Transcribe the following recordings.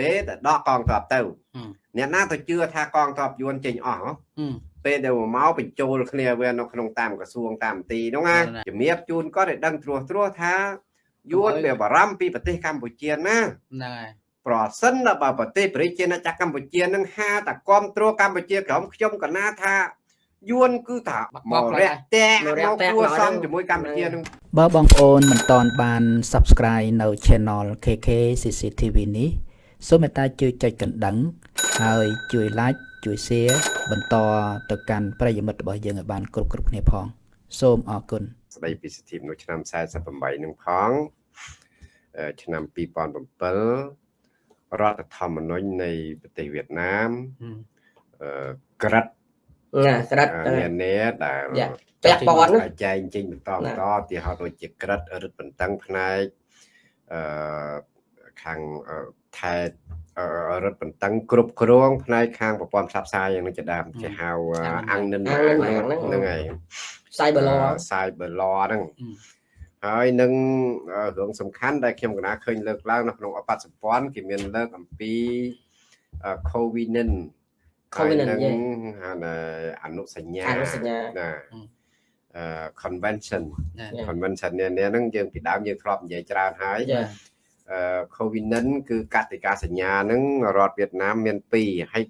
ពេលដែលដកកងទ័ពទៅអ្នកណាទៅជឿថាកងទ័ពយួនចេញអស់ពេលដែលមកបញ្ចូលគ្នាវានៅក្នុងតាមក្រសួងតាមទីហ្នឹងណាជំរាបជូនគាត់ឲ្យដឹងត្រួសត្រាសថាយួនវាបារម្ភពីប្រទេសកម្ពុជាណាហ្នឹងហើយប្រសិនបើប្រទេសប្រជាណាចក្រកម្ពុជានឹងហាតគ្រប់គ្រងកម្ពុជាក្រុមខ្ញុំកណាថាយួនគឺថាមករះតែមកគួសមជាមួយកម្ពុជានឹងបើបងប្អូនមិនតន់បាន Subscribe នៅ Channel KK CCTV នេះ សូមមេត្តាជួយចុចកណ្ដឹង ហើយជួយ Like ជួយ Share បន្តទៅកាន់ប្រិយមិត្តរបស់យើងឲ្យបានគ្រប់គ្រប់គ្នាផង សូមអរគុណស្ដីពីសិទ្ធិនៅឆ្នាំ48នឹងផងឆ្នាំ2007រដ្ឋធម្មនុញ្ញនៃប្រទេសវៀតណាមក្រិតណាក្រិតមាននេះដែលពាក់ព័ន្ធចែងចេញបន្តបន្តទីហៅដូចជាក្រិតរឹតបន្តឹងផ្នែកអឺ ខាងថែរឹតបន្តឹងគ្រប់គ្រងផ្នែកខាងប្រព័ន្ធផ្សព្វផ្សាយយ៉ាងនេះជាដើមគេហៅអង្គនិនហ្នឹងហើយ Cyber Law Cyber Law ហ្នឹងហើយនឹងរឿងសំខាន់ដែលខ្ញុំកណាឃើញលើកឡើងនៅក្នុងអបត្តសម្ព័ន្ធគេមានលើកអំពី COVID-19 COVID នឹងអនុសញ្ញាអនុសញ្ញាណាអឺ convention convention នេះហ្នឹងយើងពីដើមយើងធ្លាប់និយាយច្រើនហើយ អឺ COVID នឹងគឺកតិកាសញ្ញាហ្នឹងរដ្ឋវៀតណាមមាន2ហើយ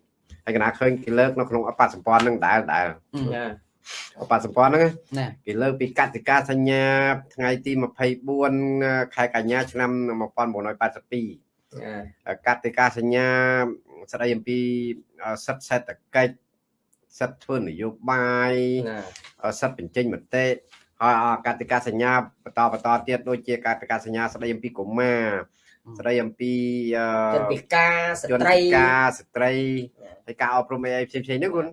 ហើយកណាឃើញគេលើកនៅក្នុងអបសម្ព័ន្ធហ្នឹងដែរដែរចាអបសម្ព័ន្ធហ្នឹងគេលើកពីកតិកាសញ្ញាថ្ងៃទី24ខែកញ្ញាឆ្នាំ1982កតិកាសញ្ញាស្ដីអំពីសិទ្ធិសេដ្ឋកិច្ចសិទ្ធិធ្វើនយោបាយសិទ្ធិបញ្ចេញមតិ ហើយកតិកាសញ្ញាបន្តបន្តទៀតដូចជាកតិកាសញ្ញាស្ដីអំពីកុមារស្ដីអំពីជនពិការស្ត្រីជនពិការស្ត្រីហើយការអប់រំអីផ្សេងផ្សេងហ្នឹងគុណ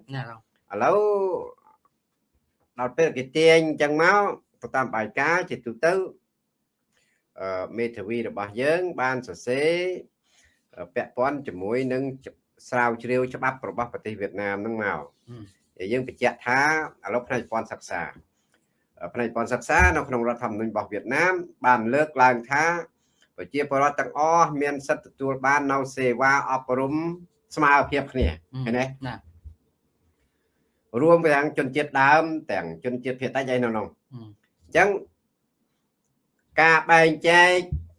ឥឡូវដល់ពេលគេទាញអញ្ចឹងមកទៅតាមបាយការជាទូទៅអឺមេធាវីរបស់យើង បានសរសេរពាក់ព័ន្ធជាមួយនឹងស្រាវជ្រាវច្បាប់របស់ប្រទេសវៀតណាមហ្នឹងមកយើងបញ្ជាក់ថាឥឡូវផ្នែកព័ន្ធសិក្សា ផ្នែកព័ន្ធសិក្សានៅក្នុងរដ្ឋធម្មនុញ្ញរបស់វៀតណាមបានលើកឡើងថាប្រជាពលរដ្ឋទាំងអស់មានសិទ្ធិទទួលបាននៅសេវាអប់រំស្មើភាពគ្នាឃើញទេណារួមទាំងជនជាតិដើមទាំងជនជាតិភាគតិចអីនៅនោះអញ្ចឹងការបែងចែក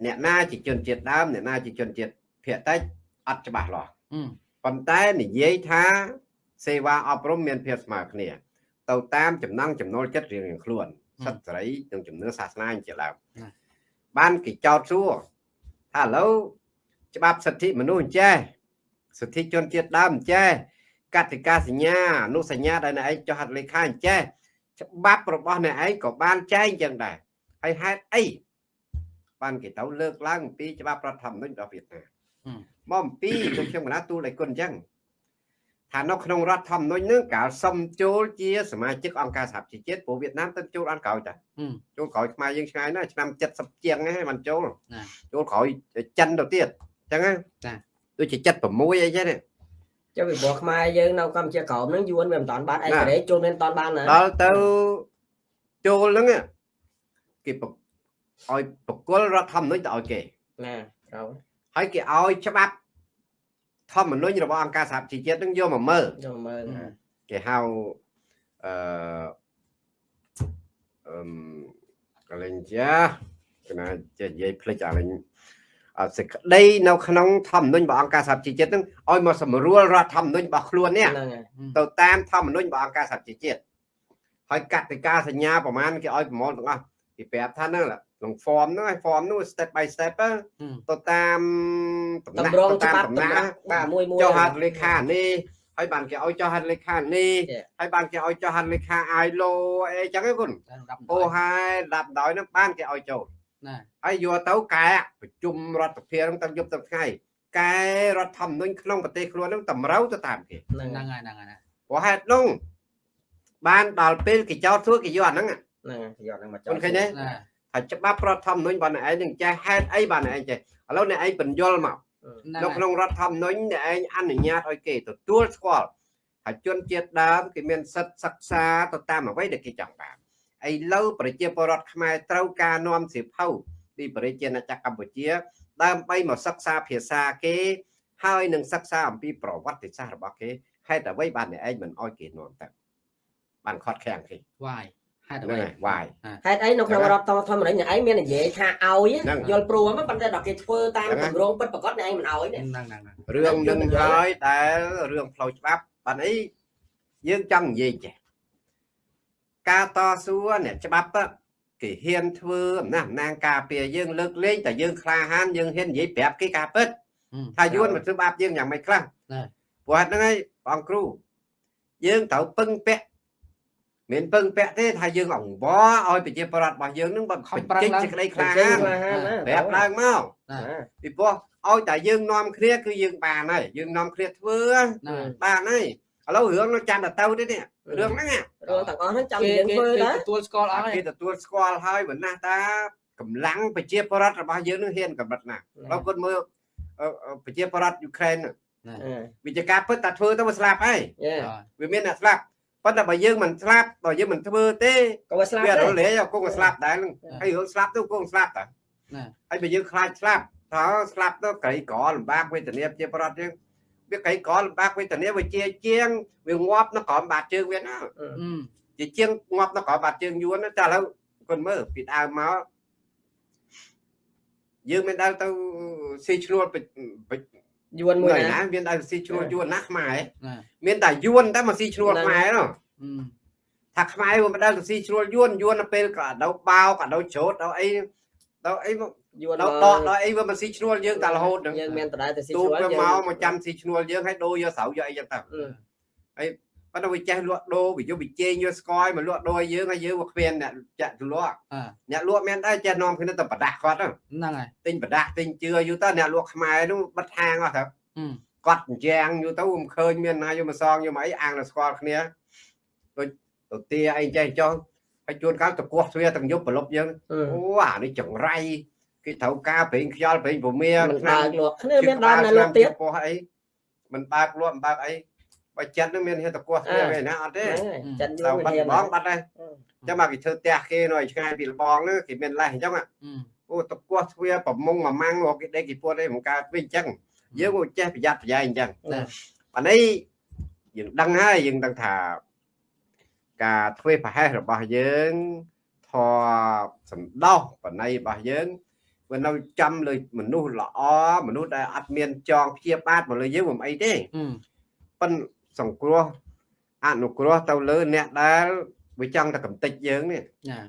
អ្នកណាជាជនជាតិដើមអ្នកណាជាជនជាតិភាគតិចអត់ច្បាស់លាស់ប៉ុន្តែនិយាយថាសេវាអប់រំមានភាពស្មើគ្នា ទៅតាមចំណង់ចំណូលចិត្តរៀងៗខ្លួនសិទ្ធិសេរីនិងជំនឿសាសនាជាដើមបានគេចោទសួរថាឥឡូវច្បាប់សិទ្ធិមនុស្សអញ្ចេះសិទ្ធិជនជាតិដើមអញ្ចេះកតិកាសញ្ញាអនុសញ្ញាដែលអ្នកឯងចុះហត្ថលេខាអញ្ចេះច្បាប់របស់អ្នកឯងក៏បានចែងចឹងដែរហើយហេតុអីបានគេទៅលើកឡើងពីច្បាប់រដ្ឋធម្មនុញ្ញរបស់វៀតណាមមកអំពីលោកខ្ញុំកណាទូលឲ្យគុណអញ្ចឹង ថានៅក្នុងរដ្ឋធម្មនុញ្ញនឹងកាលសុំចូលជាសមាជិកអង្គការសហជីវជាតិព្រោះវៀតណាមទៅចូលអត់ក្រោយតាចូលក្រោយខ្មែរយើងឆ្ងាយណាស់ឆ្នាំ70ជាងហ្នឹងមិនចូលចូលក្រោយចិនទៅទៀតអញ្ចឹងណាចាដូចជា76អីចឹងចុះពីព្រោះខ្មែរយើងនៅកម្ពុជាក្រោមហ្នឹងយួនវាមិនតាន់បានឯករាជ្យចូលមិនតាន់បានណាដល់ទៅចូលហ្នឹងគេឲ្យបកគលរដ្ឋធម្មនុញ្ញទៅឲ្យគេណាក្រោយហើយគេឲ្យច្បាប់ ធម្មនុញ្ញរបស់អង្គការសហជីវជាតិនឹងយកមកមើលយកមកមើលគេហៅអឺអឺកលែងចាគណៈចេះនិយាយភ្លេចអាលេងអសេចក្តីនៅក្នុងធម្មនុញ្ញរបស់អង្គការសហជីវជាតិនឹងឲ្យមកសម្រួលរដ្ឋធម្មនុញ្ញរបស់ខ្លួននេះទៅតាមធម្មនុញ្ញរបស់អង្គការសហជីវជាតិហើយកតិកាសញ្ញាប្រមាណគេឲ្យប្រមូលទាំងអស់គេប្រាប់ថាហ្នឹង ក្នុង form ហ្នឹងឲ្យ form នោះ step by step ទៅតាមតំណាក់តាមតំណាក់បាទមួយមួយចុះហត្ថលេខានេះហើយបានគេឲ្យចុះហត្ថលេខានេះហើយបានគេឲ្យចុះហត្ថលេខា ILO អីចឹងគុណអូហើយដាក់ដោយហ្នឹងបានគេឲ្យចូលណាហើយយកទៅកែប្រជុំរដ្ឋសភាហ្នឹងទាំងយប់ទាំងថ្ងៃកែរដ្ឋធម្មនុញ្ញក្នុងប្រទេសខ្លួនហ្នឹងតម្រូវទៅតាមគេហ្នឹងហើយហ្នឹងហើយព្រោះហេតុនោះបានដល់ពេលគេចោទសួរគេយកអាហ្នឹងហ្នឹងគេយកហ្នឹងមកចោទឃើញទេហើយ ច្បាប់រដ្ឋធម្មនុញ្ញរបស់អ្នកឯងនឹងចេះហេតុអីបាទអ្នកឯងចេះឥឡូវអ្នកឯងបញ្យល់មកនៅក្នុងរដ្ឋធម្មនុញ្ញអ្នកឯងអនុញ្ញាតឲ្យគេទទួលស្គាល់ហើយជនជាតិដើមគេមានសិទ្ធិសិក្សាទៅតាមអ្វីដែលគេចង់បានឥឡូវប្រជាពលរដ្ឋខ្មែរត្រូវការនាំសៀវភៅពីប្រជាណាចក្រកម្ពុជា ដើម្បីមកសិក្សាភាសាគេហើយនឹងសិក្សាអំពីប្រវត្តិសាស្ត្ររបស់គេហេតុអ្វីបានអ្នកឯងមិនអោយគេនាំទៅបានខត់ខាំងគេវាយ ហេតុហ្នឹងអ្វីហើយវាយហេតុអីនៅក្នុងរដ្ឋធម្មរដ្ឋអ្នកឯងមាននិយាយថាឲ្យហ្នឹងយល់ព្រមប៉ុន្តែដល់គេធ្វើតាមហ្នឹងគម្រោងពិតប្រកបអ្នកឯងមិនឲ្យទេហ្នឹងហ្នឹងហ្នឹងរឿងនឹងយល់ហើយដែលរឿងផ្លូវច្បាប់បានអីយើងចង់និយាយចេះការតស៊ូអ្នកច្បាប់ហ្នឹងគេហ៊ានធ្វើអំណះអំណាងការពារយើងលើកលែងតែយើងក្លាហានយើងហ៊ាននិយាយប្រាប់គេការពិតថាយួនមកធ្វើបាបយើងយ៉ាងម៉េចខ្លះណែព្រោះហេតុហ្នឹងហើយបងគ្រូយើងត្រូវពឹងពាក់ មិនពឹងពាក់ទេថាយើងអង្វរឲ្យប្រជាប្រដ្ឋរបស់យើងនឹងបើខំបញ្ប្រឹងចេញឡើងសេចក្តីក្លាចេញហានមកហានណាប្រាប់ឡើងមកណាពីព្រោះឲ្យតែយើងនាំគ្នាគឺយើងបានហើយយើងនាំគ្នាធ្វើណាបានហើយឥឡូវរឿងនោះចាំតែទៅទេនេះរឿងហ្នឹងណារឿងទាំងអស់ហ្នឹងចាំគេយើងគេធ្វើគេដែរទទួលស្គាល់អស់ហើគេយទទួលស្គាល់ហើយមិនណាស់តាកម្លាំងប្រជាប្រដ្ឋរបស់យើងនឹងហ៊ានកម្រិតណាបើគាត់មើលអឺអឺប្រជាប្រដ្ឋយូក្រែនហ្នឹងវិជាការពិតតែធ្វើទៅវាស្លាប់ហើយយេវាមានអ្នកស្លាប់ ប៉ុន្តែបើយើងមិនស្លាប់បើយើងមិនធ្វើទេក៏វាស្លាប់វាដែររលេងគង់ស្លាប់ដែរហ្នឹងហើយរឿងស្លាប់ទៅគង់ស្លាប់តាណាហើយបើយើងខ្លាចស្លាប់តើស្លាប់ទៅក្រីក្រលំបាកវេទនាជាប្រដ្ឋយើងវាក្រីក្រលំបាកវេទនាវាជាជាងវាងាប់នៅក្រោមបាតជើងវាណាអឺជាជាងងាប់នៅក្រោមបាតជើងយួនណាតែឥឡូវគាត់មើលពីដើមមកយើងមិនដែលទៅស៊ីឈ្នួលពេជ្រ យួនមួយមួយណាណាមានតែស៊ីឈ្នួលយួនណាខ្មែរណាមានតែយួនតែមកស៊ីឈ្នួលខ្មែរនោះអឺថាខ្មែរវាមិនដែលទៅស៊ីឈ្នួលយួនយួនទៅពេលក៏ដៅបោក៏ដៅច្រូតដល់អីដល់អីមកយួនដល់ដកដល់អីវាមកស៊ីឈ្នួលយើងតែរហូតហ្នឹងយើងមានតដែរទៅស៊ីទូជួលវាមកមកចាំស៊ីឈ្នួលយើងឲ្យដូរយកស្រូវយកអីចឹងទៅ ប៉ុន្តែវាចេះលក់ដូរវាយកវិជែងយកស្គយមកលក់ដូរឲ្យយើងហើយយើងមកគ្មានអ្នកចាក់ទៅលក់អឺអ្នកលក់មានដែរចេះនាំគ្នាទៅប្រដាស់គាត់ហ្នឹងហ្នឹងហើយទិញប្រដាស់ទិញជឿយូរទៅអ្នកលក់ខ្មែរនោះបិទហាងអស់ទៅអឺគាត់អញ្ចាំងយូរទៅមិនឃើញមានណាយកមកសងយកមកអីអាងទៅស្គាល់គ្នាដូចទៅទាអីចេះចុះហើយជួនកាលទៅគោះទ្វារទាំងយប់ប្រលប់យើងអូអានេះចង្រៃគេត្រូវការប្រេងខ្យល់ប្រេងពមៀមិនបើកលក់គ្នាមានដល់ណាលក់ទៀតពោះអីមិនបើកលក់មិនបើកអី បើចិត្តនឹងមានហេតុតគោះទ្វារវិញណាអត់ទេចិនយួទៅនបាត់មានបងបាត់ហើយចាំមកគេធ្វើផ្ទះគេនៅឆ្ងាយពីលបងនោះគេមានលេសអញ្ចឹងអឺអូតគោះទ្វារប្រមុងមួយម៉ាំងមកគេដេកគេពួតអីមកកើតវិញអញ្ចឹងយើងក៏ចេះប្រយ័ត្នប្រយែងអញ្ចឹងណាអានេះយើងដឹងហើយយើងដឹងថាការធ្វើប្រហែសរបស់យើងធរសំដោសបណៃរបស់យើងវានៅចាំលើមនុស្សល្អមនុស្សដែលអត់មានចងព្យាបាទមកលើយើងមិនអីទេអឺប៉ិន សង្គ្រោះអនុគ្រោះទៅលើអ្នកដែលវាចង់តែកំតិចយើងនេះណា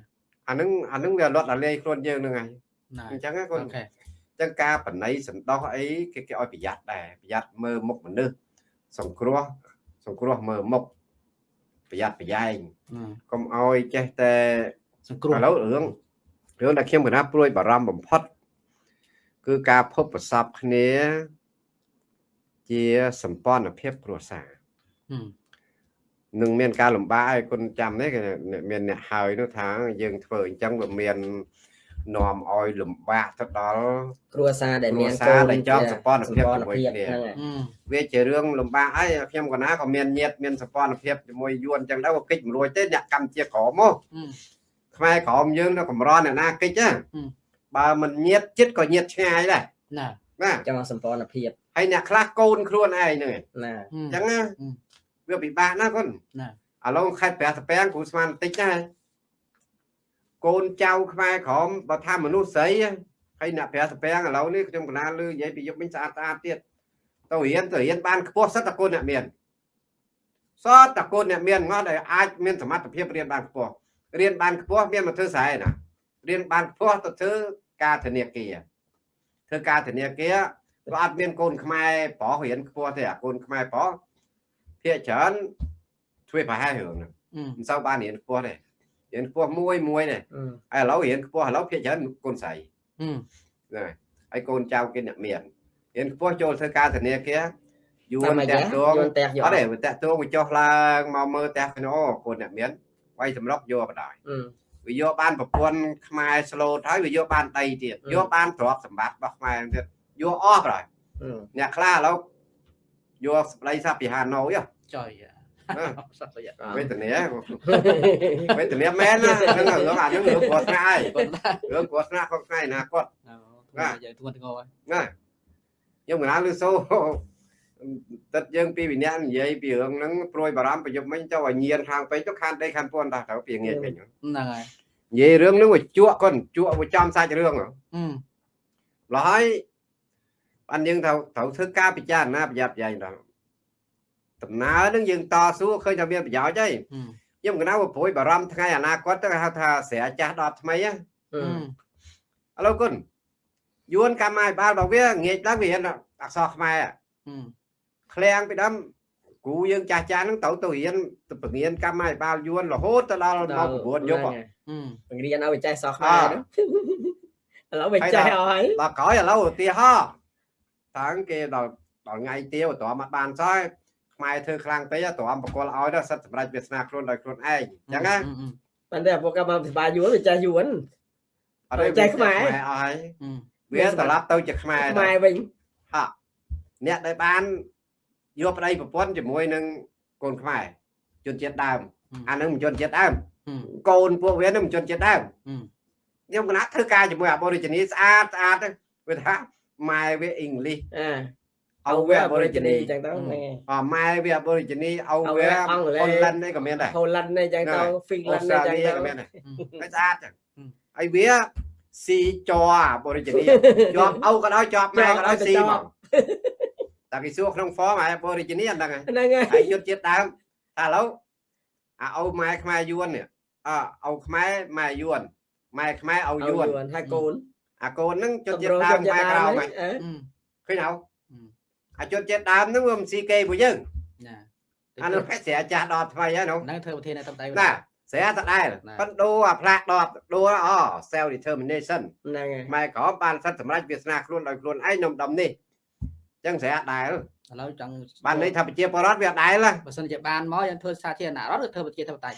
អានឹងអានឹងវាលត់ដល់លេខ្លួនយើងនឹងហើយណាអញ្ចឹងណាគាត់អូខេចឹងការបណៃសន្តោសអីគេគេឲ្យប្រយ័ត្នដែរប្រយ័ត្នមើលមុខមនុស្សសង្គ្រោះសង្គ្រោះមើលមុខប្រយ័ត្នប្រយែងអឺកុំឲ្យចេះតែសង្គ្រោះឥឡូវរឿងរឿងដែលខ្ញុំកណាព្រួយបារម្ភបំផុត គឺការភពប្រសពគ្នា ជាសម្ព័ន្ធភាពគ្រួសារអឺ នឹងមានការលំបាកឲ្យគុណចាំនេះគេមានអ្នកហើយនោះថាយើងធ្វើអញ្ចឹងវាមាននាំឲ្យលំបាកទៅដល់គ្រួសារដែលមានកូគ្រួសារនដែលចង់សម្ព័ន្ធភាពជាមួយគ្នាហ្នឹងហើយអឺវាជារឿងលំបាកហើយខ្ញុំកណាក៏មានញាតមានសម្ព័ន្ធភាពជាមួយយួនអញ្ចឹងដែរក៏កិច្ចមិនរួចទេអ្នកកម្ពុជាក្រមមកអឺខ្មែរក្រមយើងនៅកម្រអ្នកណាកិច្ចណាហឹមបើមិនញាតចិត្តក៏ញាតឆ្ងាយដែរណាណាចង់សម្ព័ន្ធភាពហើយអ្នកខ្លះកូនខ្លួនឯងហ្នឹងឯងណាអឺអញ្ចឹងណាហឹម វាពិបាកណាស់គុណណាឥឡូវខេត្តព្រះសពាំងគ្រូស្មានបន្តិចដែរកូនចៅខ្មែរក្រមបើថាមនុស្សស្រីហើយអ្នកព្រះសពាំងឥឡូវនេះខ្ញុំកណាលឺនិយាយពីយប់មិញស្អាតស្អាតទៀតទៅរៀនទៅរៀនបានខ្ពស់សិតតកូនអ្នកមានសតតកូនអ្នកមានងត់ឲ្យអាចមានសមត្ថភាពរៀនបានខ្ពស់រៀនបានខ្ពស់មានមកធ្វើស្រែណារៀនបានខ្ពស់ទៅធ្វើការធនាគារធ្វើការធនាគារក៏អត់មានកូនខ្មែរប្រុសរៀនខ្ពស់ទេអាកូនខ្មែរប្រុស ភាគច្រើនធ្វើប្រហែលរឿងហ្នឹងអឺមិនសូវបានរៀនខ្ពស់ទេរៀនខ្ពស់មួយមួយទេអឺហើយឥឡូវរៀនខ្ពស់ឥឡូវភាគច្រើនកូនស្រីអឺណាហើយកូនចៅគេអ្នកមានរៀនខ្ពស់ចូលធ្វើការធនាគារយួតាមនមកតាយ៉ាក់ទងយួនតែយកអត់ទេវាតាក់ទងវាចុះឡើងមកមើលផ្ទះខ្ញុំអូកូនអ្នកមានវាយសម្រុកយកបដាយអឺវាយកបានប្រពន្ធខ្មែរស្លូតហើយវាយកបានដីទៀតអឺយកបានទ្រព្យសម្បត្តិរបស់ខ្មែរទៀតយកអស់បដាយអឺអ្នកខ្លះឥឡូវ យកស្ដីសាពីហាណូយហ៎ចុយអឺសត្វយ៉ាវេទនាវេទនាមែនណាហ្នឹងរឿងអាហ្នឹងរឿងព្រោះស្នាក់ហើយគាត់ណារឿងគ្រោះថ្នាក់ក្នុងថ្ងៃអនាគតអូយើងធ្ងន់ធ្ងរហើយណាខ្ញុំកណាលឺសូទឹកយើងពីវិញ្ញាណនិយាយពីរឿងហ្នឹងព្រួយបារម្ភប្រយុទ្ធមិញទៅឲ្យញៀនខាងពេកទៅខានដីខានពួនតោះទៅពីងាយពេញហ្នឹងហើយនិយាយរឿងហ្នឹងវាជក់គាត់ជក់វាចំសាច់រឿងហ៎អឺឡោះហើយ បានយើងត្រូវត្រូវធ្វើការពិចារណាប្រយ័ត្នប្រយែងដល់ដំណើរហ្នឹងយើងតស៊ូឃើញថាមានប្រយោជន៍ហើយអឺខ្ញុំកណាវាព្រួយបារម្ភថ្ងៃអនាគតទៅគេហៅថាស្រាចាស់ដល់ថ្មីហ៎អឺឥឡូវគុណយួនកម្មាភិបាលរបស់វាងាកឡើងវារៀនអក្សរខ្មែរហ៎អឺឃ្លាំងពីដើមគ្រូយើងចាស់ចាស់ហ្នឹងទៅទៅរៀនទៅបង្រៀនកម្មាភិបាលយួនរហូតទៅដល់មក9យប់ហ៎អឺបង្រៀនឲ្យចេះសោះខ្មែរហ្នឹងឥឡូវវាចេះឲ្យដល់ក្រោយឥឡូវឧទាហរណ៍ តាំងគេដល់ដល់ថ្ងៃទៀវតើមកបានសោះខ្មែរធ្វើខ្លាំងពេកតើបកលឲ្យទៅសិតសម្រាប់វាសនាខ្លួនដោយខ្លួនឯងអញ្ចឹងណាប៉ុន្តែពួកកម្ពុជាយួនវាចេះយួនអត់ទេចេះខ្មែរអស់ហើយអឺវាត្រឡប់ទៅជាខ្មែរខ្មែរវិញហ่ะអ្នកដែលបានយកប្តីប្រពន្ធជាមួយនឹងកូនខ្មែរជនជាតិដើមអានឹងមិនជនជាតិដើមអឺកូនពួកវានឹងមិនជនជាតិដើមអឺខ្ញុំគណៈធ្វើការជាមួយ Aborigine ស្អាតស្អាតទៅវាថា ម៉ែវាអ៊ីងលីសអាអោវា Aborigine អញ្ចឹងទៅហ្នឹងអម៉ែវា Aborigine អោអោវាវាអង់គ្លេសហូឡែននេះក៏មានដែរហូឡែននេះអញ្ចឹងទៅហ្វីឡអូែនស្ត្នេះរាអញ្ចឹងលីទៅក៏មានដែរហើយស្អាតចឹងហើយវាស៊ីចរ Aborigine ជាប់អោក៏ដោយជាប់ម៉ែក៏ដោយស៊ីមកតែគេសួរក្នុង form ហើយ Aborigine អត់ដឹងហើយហ្នឹងហើយហើយយុទ្ធជាតិដើមតែឥឡូវអាអោម៉ែខ្មែរយួននេះអអោខ្មែរម៉ែយួនម៉ែខ្មែរអោឲ្យយួនយួនហើយកូន អាកូនហ្នឹងជនជាតិដើមខ្មែរក្រៅហ្មងអឺអឺឃើញអោអឺអាជនជាតិដើមហ្នឹងវាមិនស៊ីគេពួកយើងណាអានោះផេះស្រាចាស់ដល់ថ្មីហើយនោះហ្នឹងធ្វើប្រធាននៅតាមដៃណាស្រាតដែលណាប៉ុន្តែដូរអាផ្លាកដបដូរអ self determination ហ្នឹងហើយម៉ែក្រមបានសិទ្ធិសម្រេចវាសនាខ្លួនដោយខ្លួនឯងក្នុងដំនេះអញ្ចឹងស្រាដែល ឥឡូវចង់បានន័យថាប្រជាពលរដ្ឋវាដែលណាបើសិនជាបានមកយើងធ្វើសាធារណរដ្ឋឬធ្វើប្រជាធិបតេយ្យ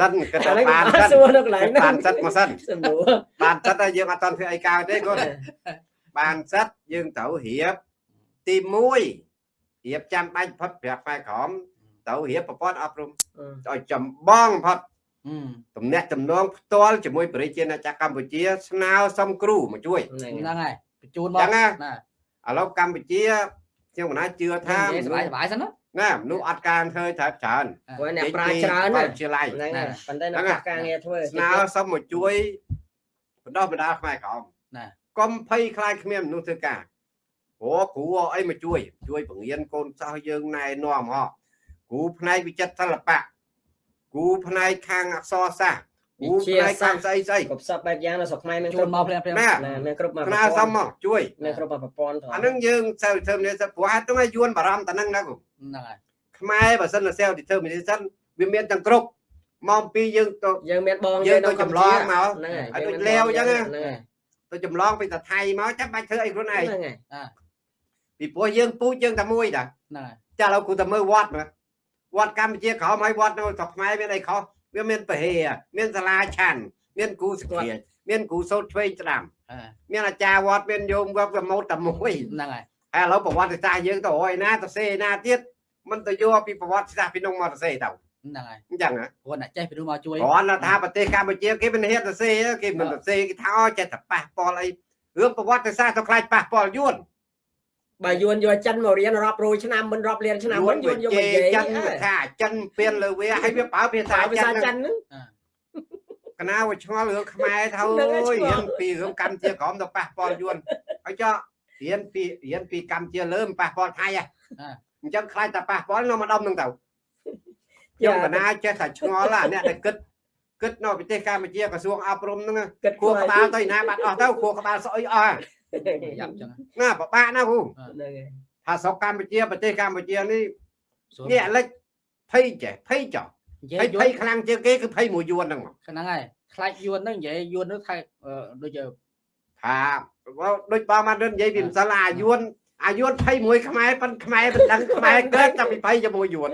សិនគិតថាអាហ្នឹងបានបានសិនសួរនៅកន្លែងហ្នឹងបានសិទ្ធិមកសិនសំដួលបានសិទ្ធិហើយយើងអត់តន់ធ្វើអីកើតទេគាត់បានសិទ្ធិយើងត្រូវរៀបទី1រៀបចាំបាច់ផុតប្រាប់ផ្នែកក្រមត្រូវរៀបប្រព័ន្ធអប់រំឲ្យចម្បងបំផុតអឺទំនាក់ទំនងផ្ទាល់ជាមួយប្រជាណាចក្រកម្ពុជា ស្នើសុំគ្រូមកជួយហ្នឹងហ្នឹងហើយបញ្ជូនមកចឹងណាណា ឥឡូវកម្ពុជាខ្ញុំកណាជឿថាសុបាយសុបាយសិនណាមនុស្សអត់ការធ្វើច្រើនច្រើនព្រោះអ្នកប្រាជ្ញច្រើនជាឡៃហ្នឹងប៉ុន្តែនៅការងារធ្វើស្នើសុំមកជួយបណ្ដោះបណ្ដាលខ្មែរក្រមណាកុំភ័យខ្លាចគ្មានមនុស្សធ្វើការព្រោះគ្រូអីមកជួយ ជួយបង្រៀនកូនសិស្សយើងណែនាំហ៎គ្រូផ្នែកវិចិត្រសិល្បៈគ្រូផ្នែកខាងអក្សរសាស្ត្រ គ្រូផ្នែកខាងស្អីស្អីគ្រប់សពបែបយ៉ាងនៅស្រុកខ្មែរមានជូគ្រប់នមកភ្លាមភ្លាមណាណាមានគ្រប់មកស្នើសុំមកជួយមានគ្រប់មកប្រព័ន្ធធំអានឹងយើងសែលធ្វើនេះសិព្រោះហេតុហ្នឹងឲ្យយួនបារម្ភតែហ្នឹងណាគូហ្នឹងហើយខ្មែរបើសិនតែ self determination វាមានទាំងគ្រប់មកពីយើងទៅយើងមានបងយើងទៅចម្លងមកហ្នឹងហើយឲ្យដូចលាវអញ្ចឹងណាហ្នឹងហើយទៅចម្លងពីតែថៃមកចាំបាច់ធ្វើអីខ្លួនឯងហ្នឹងហើយពីព្រោះយើងពូជយើងតែមួយតាហ្នឹងហើយចាឥឡូវគូតែមើលវត្តមើលវត្តកម្ពុជាក្រោមហើយវត្តនៅស្រុកខ្មែរមានអីខុស វាមានពហេមានសាលាឆាន់មានគូសក្រាចមានគូសូត្រឆ្វេងស្ដាំអឺមានអាចារ្យវត្តមានយោមវត្តប្រមោតតែមួយហ្នឹងហើយហើយឥឡូវប្រវត្តិសាស្ត្រយើងទៅអយណាទៅសេណាទៀតមិនទៅយកពីប្រវត្តិសាស្ត្រពីនោះមកទៅសេទៅហ្នឹងហើយអញ្ចឹងហ៎ព្រោះអ្នកចេះពីនោះមកជួយគ្រាន់តែថាប្រទេសកម្ពុជាគេមិនហ៊ានទៅសេទេគេមិនទៅសេគេថាអូចេះតែប៉ះពាល់អីរឿងប្រវត្តិសាស្ត្រទៅខ្លាចប៉ះពាល់យួន បើយួនយកចិនមករៀនរាប់រយឆ្នាំមិនរាប់លានឆ្នាំយួមិននយួនយកជេមកនិយាយចិនវាថាចិនពៀនលើវាហើយវាប្រើភាសាភាសាចិនចិនហ្នឹងកណាវាឆ្ងល់រឿងខ្មែរទៅហ្នឹងហើយឆ្ងល់រៀនពីរឿងកម្ពុជាក្រមទៅប៉ះពាល់យួនហើយចុះរៀនពីរៀនពីកម្ពុជាលើមិនប៉ះពាល់ថៃហ៎អញ្ចឹងខ្លាចតែប៉ះពាល់នៅម្ដុំហ្នឹងទៅខ្ញុំកណាចេះតែឆ្ងល់ណាអ្នកដែលគិតគិតនៅប្រទេសកម្ពុជាក្រសួងអប់រំហ្នឹងគិតគួរក្បាលទៅណាបាត់អស់ទៅគួរក្បាលស្អុយអស់ យ៉ាប់ចឹងណាពិបាកណាគ្រូហ្នឹងហើយថាស្រុកកម្ពុជាប្រទេសកម្ពុជានេះសួរនេះអាលិចភ័យចេះភ័យចោះនិយាភ័យយយួភ័នយខ្លាំងជាងគេគឺភ័យមួយយួនហ្នឹងមកហ្នឹងហើយខ្លាចយួនហ្នឹងនិយាយយួននោះថៃអឺដូចជាថាដូចបងបាននិយាយពីម្សិលអាយួនអាយួនភ័យមួយខ្មែរប៉ុនខ្មែរមិនដឹងខ្មែរកើតតែពីភ័យជាមួយយួន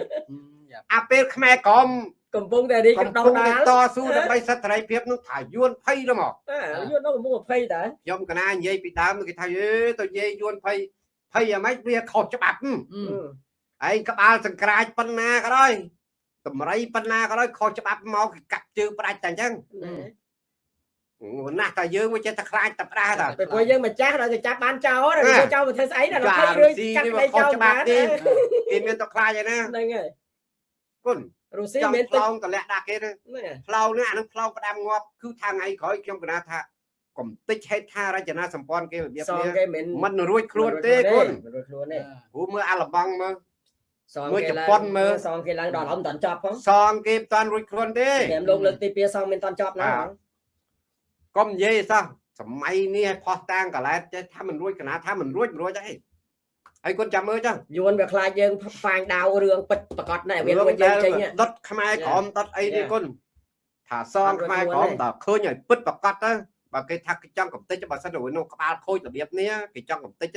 យ៉ាប់អាពេលខ្មែរក្រម កំពុងតែរីកកំដោពុះងដាតែលតស៊ូដើម្បីសិទ្ធិសេរីភាពនោះថាយួនភ័យទៅមកអាយួននៅកំពុង20តើខ្ញុំកណានិយាយពីដើមគេថាអេទៅនិយាយយួនភ័យភ័យយ៉ាងម៉េចវាខុសច្បាប់ហឹមអឺឯងក្បាលសង្ក្រាចប៉ុណ្ណាក៏ដោយតម្រៃប៉ុណ្ណាក៏ដោយខុសច្បាប់មកគេកាប់ជើងផ្ដាច់តែអញ្ចឹងណាស់តែយើងមកចេះតែខ្លាចតែផ្ដាស់តាពេលពួកយើងម្ចាស់ដល់ទៅចាប់បានចោលដល់ណាទៅចោលទៅធ្វើស្អីដល់ចា20រុរឿស្ស៊ីកាត់នេះក្តីមកខុសចោលច្បាបាប់នទេគេមានតែខ្លាចឯណាហ្នឹងហើយគុណ រុស្ស៊ីចង់មានផ្ទឹកលងតម្លាក់ដាក់គេទៅហ្នឹងហើយផ្លោងនេះអានឹងផ្លោងផ្ដាំងាប់គឺថាថ្ងៃក្រោយខ្ញុំកណាថាកុំតិចហេតុថារចនាសម្ព័ន្ធគេរបៀបសងនេះគេមិនมันរួចខ្លួនទេគុណមិនរួចខ្លួនទេព្រោះមើលអាឡបងមើលសងមួយគេជឡើងប៉ុនមើលសងគេឡើងដល់អមមិនតាន់ចប់ផងសងគេមិនតាន់រួចខ្លួនទេតែលោកលើកទី2សងមិនតាន់ចប់ណាបាទបងកុំនិយាយសោះសម័យនេះឲ្យផោះតាំងកឡែតចេះថាមិនរួចកណាថាមិនរួចមិនរួចអី ហើយគាត់ចាំមើលចឹងយួនវាខ្លាចយើងហ្វាញដាវរឿងពិតប្រកបណែវារឿងរួចយើងចេញដែលដុតខ្មែរក្រមដុតអីនេះ Yeah. គុណថាសងខ្មែរក្រមដល់ឃើញឲ្យពិតប្រកបទៅបើគេថាគេចង់កំតិចបើសិនទៅនោះក្បាលខូចរបៀបនេះគេចង់កំតិច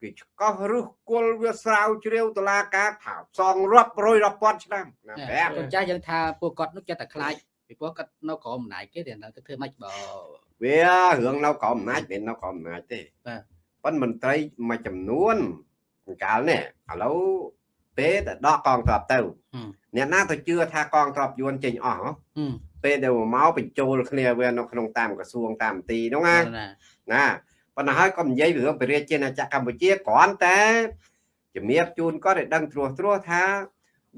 គេឆ្កោះរឹសគល់វាស្រាវជ្រាវតឡាការថាសងរាប់រយរាប់ពាន់ឆ្នាំណាប្រាប់កូនចាស់យើងថាពួកគាត់នោះចិត្តតែខ្លាចពីព្រោះគាត់នៅក្រោមអំណាចគេតែនៅទៅធ្វើម៉េចបើវារឿងនៅក្រោមអំណាចមិននៅក្រោមអំណាចទេបាទ ប៉ុន្តែមន្ត្រីមួយចំនួនកាលនេះឥឡូវពេលតែដកកងទ័ពទៅអ្នកណាទៅជឿថាកងទ័ពយួនចេញអស់ហ៎ហឹមពេលដែលមកបញ្ចូលគ្នាវានៅក្នុងតាមក្រសួងតាមទីនោះណាណាណាប៉ុន្តែហើយក៏និយាយពីរឿងពរាជាណាចក្រកម្ពុជាគ្រាន់តែជំរាបជូនគាត់ឲ្យដឹងត្រួសត្រាសថា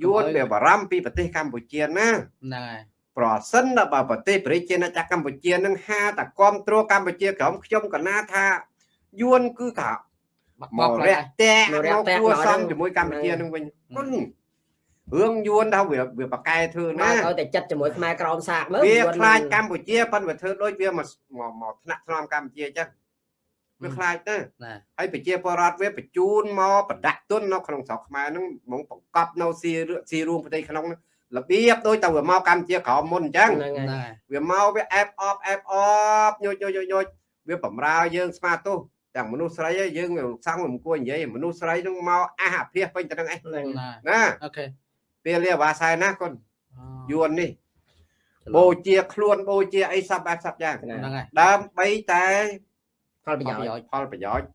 យួនវាបារម្ភពីប្រទេសកម្ពុជាណាហ្នឹងហើយប្រសិនបើប្រទេសពរាជាណាចក្រកម្ពុជានឹងហាតាគ្រប់គ្រងកម្ពុជាក្រុមខ្ញុំក៏ណាថា យួនគឺថាបាក់មបោកកខ្លារាចក់តែមកគួសំជាមួយកម្ពុជានឹងវិញគុណរឿងយួនថាវាវាបកកែធ្វើណាណាឲ្យតែចិត្តជាមួយខ្មែរក្រមសាកមើលវាយួនខ្លាចកម្ពុជាប៉ុន្តែវាធ្វើដូចវាមកមកមកថ្នាក់ថ្នមកម្ពុជាអញ្ចឹងវាខ្លាចណាណាហើយប្រជាពលរដ្ឋវាបញ្ជូនមកប្រដាក់ទុននៅក្នុងស្រុកខ្មែរហ្នឹងហ្មងបង្កប់នៅស៊ីស៊ីរួមប្រទេសក្នុងហ្នឹងរបៀបដូចតែវាមកកម្ពុជាក្រោមមុនអញ្ចឹងហ្នឹងហើយហ្នឹងហើយវាមកវាអែបអបអែបអបញយញយញយវាបំរើយើងស្មាទោស ទាំងមនុស្សស្រីឯងយើងវាសង្ឃមិនគួរនិយាយមនុស្សស្រីហ្នឹងមកអះអាភាសពេញទៅនឹងឯងហ្នឹងណាណាអូខេពេលលាវ៉ាសែនណាកូនអូយួននេះបូជាខ្លួនបូជាអីសពបែបសពយ៉ាងហ្នឹងហើយដើម្បីតែផលប្រយោជន៍ប្រយោជន៍ផលប្រយោជន៍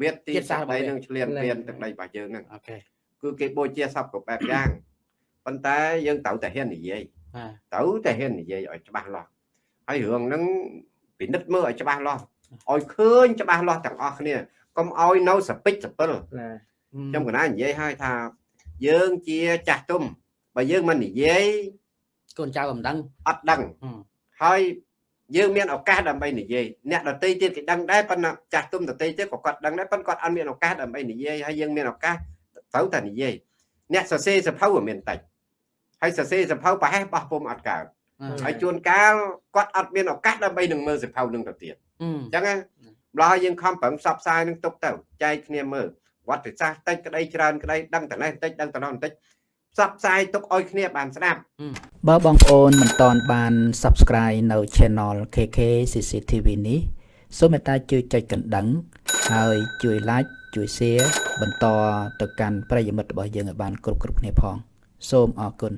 វាទីជាតិសាសន៍សក្តីរបស់វានឹងឆ្លៀនហ្នឹងពៀនទឹកដីរបស់យើងហ្នឹងអូខេគឺគេបូជាសពគ្រប់បែបយ៉ាងប៉ុន្តែយើងត្រូវតែហ៊ាននិយាយណាត្រូវតែហ៊ាននិយាយឲ្យច្បាស់លាស់ហើយរឿងហ្នឹងពិនិត្យមើលឲ្យច្បាស់លាស់ ឲ្យឃើញច្បាស់លាស់ទាំងអស់គ្នាកុំឲ្យនៅសពិចសពិលណាខ្ញុំកណានិយាយឲ្យថាយើងជាចាស់ទុំបើយើងមិននិយាយកូនចៅមិនដឹងអត់ដឹងហឹមហើយយើងមានឱកាសដើម្បីនិយាយអ្នកដតីទៀតគេដឹងដែរប៉ុន្តែចាស់ទុំដតីទៀតក៏គាត់ដឹងដែរប៉ុន្តែគាត់អត់មានឱកាសដើម្បីនិយាយហើយយើងមានឱកាសត្រូវតែនិយាយអ្នកសរសេរសភៅវាមានតិចហើយសរសេរសភៅប្រហែលបោះពុំអត់កើតអឺហើយជួនកាលគាត់អត់មានឱកាសដើម្បីនឹងមើលសភៅនឹងទៅទៀតហឹម អញ្ចឹងណាម្ល៉េះយើងខំប្រឹងផ្សព្វផ្សាយនឹងទុកទៅចែកគ្នាមើលវត្តសាស្ត្រតិចក្តីច្រើនក្តីដឹងតែនេះតិចដឹងតែនោះបន្តិចផ្សព្វផ្សាយទុកឲ្យគ្នាបានស្ដាប់បើបងប្អូនមិនតន់បាន Subscribe នៅ Channel KK CCTV នេះសូមមេត្តាជួយចុចកណ្ដឹង ហើយជួយ Like ជួយ Share បន្តទៅកាន់ប្រិយមិត្តរបស់យើងឲ្យបានគ្រប់គ្រប់គ្នាផង សូមអរគុណ